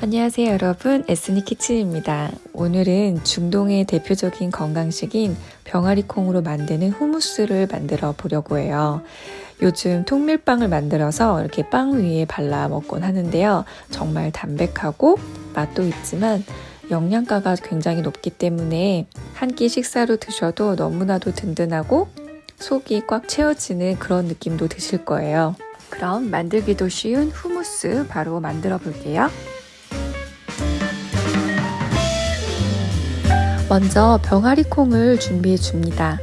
안녕하세요 여러분 에스니 키친입니다. 오늘은 중동의 대표적인 건강식인 병아리 콩으로 만드는 후무스를 만들어 보려고 해요. 요즘 통밀빵을 만들어서 이렇게 빵 위에 발라 먹곤 하는데요. 정말 담백하고 맛도 있지만 영양가가 굉장히 높기 때문에 한 끼 식사로 드셔도 너무나도 든든하고 속이 꽉 채워지는 그런 느낌도 드실 거예요. 그럼 만들기도 쉬운 후무스 바로 만들어 볼게요. 먼저 병아리 콩을 준비해 줍니다.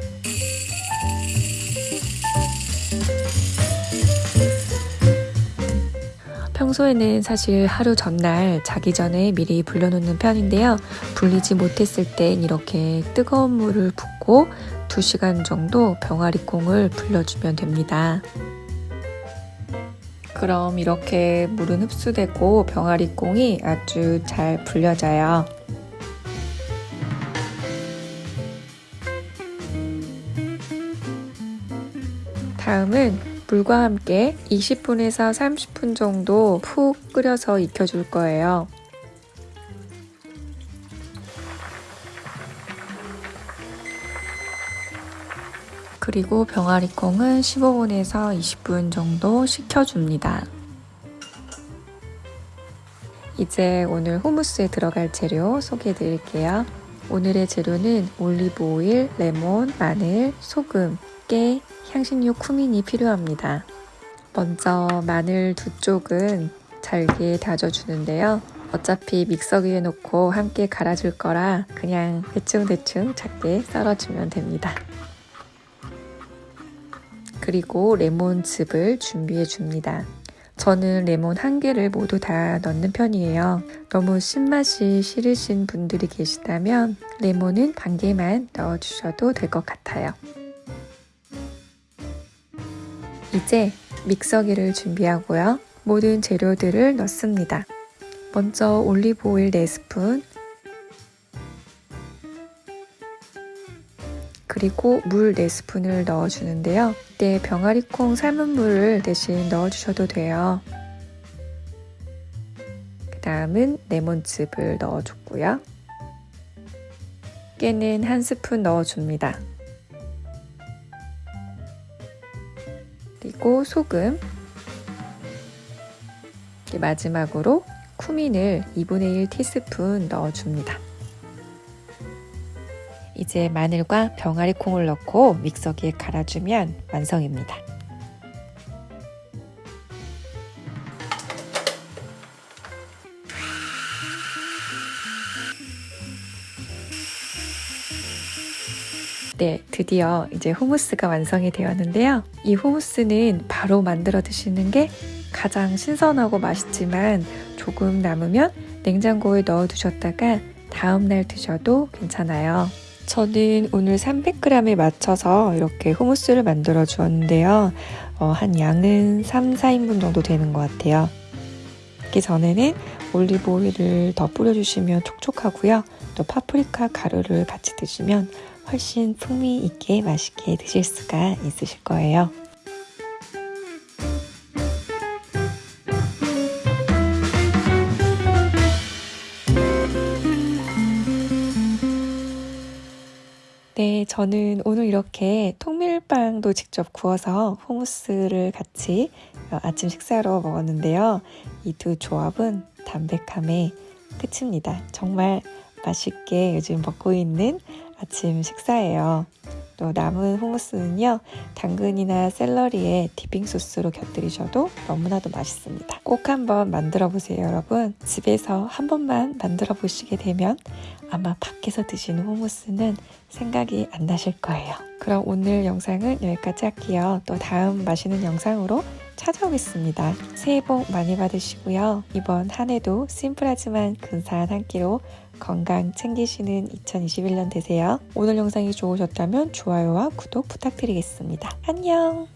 평소에는 사실 하루 전날 자기 전에 미리 불려놓는 편인데요. 불리지 못했을 땐 이렇게 뜨거운 물을 붓고 2시간 정도 병아리 콩을 불려주면 됩니다. 그럼 이렇게 물은 흡수되고 병아리 콩이 아주 잘 불려져요. 다음은 물과 함께 20분에서 30분 정도 푹 끓여서 익혀줄 거예요. 그리고 병아리콩은 15분에서 20분 정도 식혀줍니다. 이제 오늘 후무스에 들어갈 재료 소개해 드릴게요. 오늘의 재료는 올리브 오일, 레몬, 마늘, 소금, 깨, 향신료 쿠민이 필요합니다. 먼저 마늘 두 쪽은 잘게 다져주는데요. 어차피 믹서기에 놓고 함께 갈아줄 거라 그냥 대충대충 작게 썰어주면 됩니다. 그리고 레몬즙을 준비해 줍니다. 저는 레몬 한 개를 모두 다 넣는 편이에요. 너무 신맛이 싫으신 분들이 계시다면 레몬은 반 개만 넣어주셔도 될 것 같아요. 이제 믹서기를 준비하고요. 모든 재료들을 넣습니다. 먼저 올리브 오일 4스푼 그리고 물 4스푼을 넣어주는데요. 이때 병아리콩 삶은 물을 대신 넣어주셔도 돼요. 그 다음은 레몬즙을 넣어줬고요. 깨는 한 스푼 넣어줍니다. 그리고 소금 마지막으로 쿠민을 2분의 1 티스푼 넣어줍니다. 이제 마늘과 병아리 콩을 넣고 믹서기에 갈아주면 완성입니다. 네, 드디어 이제 후무스가 완성이 되었는데요. 이 후무스는 바로 만들어 드시는 게 가장 신선하고 맛있지만 조금 남으면 냉장고에 넣어 두셨다가 다음날 드셔도 괜찮아요. 저는 오늘 300g에 맞춰서 이렇게 후무스를 만들어 주었는데요. 어, 한 양은 3, 4인분 정도 되는 것 같아요. 먹기 전에는 올리브 오일을 더 뿌려주시면 촉촉하고요. 또 파프리카 가루를 같이 드시면 훨씬 풍미 있게 맛있게 드실 수가 있으실 거예요. 네, 저는 오늘 이렇게 통밀빵도 직접 구워서 후무스를 같이 어, 아침 식사로 먹었는데요. 이 두 조합은 담백함의 끝입니다. 정말 맛있게 요즘 먹고 있는 아침 식사예요. 또 남은 후무스는요 당근이나 샐러리에 디핑 소스로 곁들이셔도 너무나도 맛있습니다. 꼭 한번 만들어 보세요 여러분. 집에서 한 번만 만들어 보시게 되면 아마 밖에서 드시는 후무스는 생각이 안 나실 거예요. 그럼 오늘 영상은 여기까지 할게요. 또 다음 맛있는 영상으로 찾아오겠습니다 새해 복 많이 받으시고요 이번 한 해도 심플하지만 근사한 한 끼로 건강 챙기시는 2021년 되세요. 오늘 영상이 좋으셨다면 좋아요와 구독 부탁드리겠습니다. 안녕!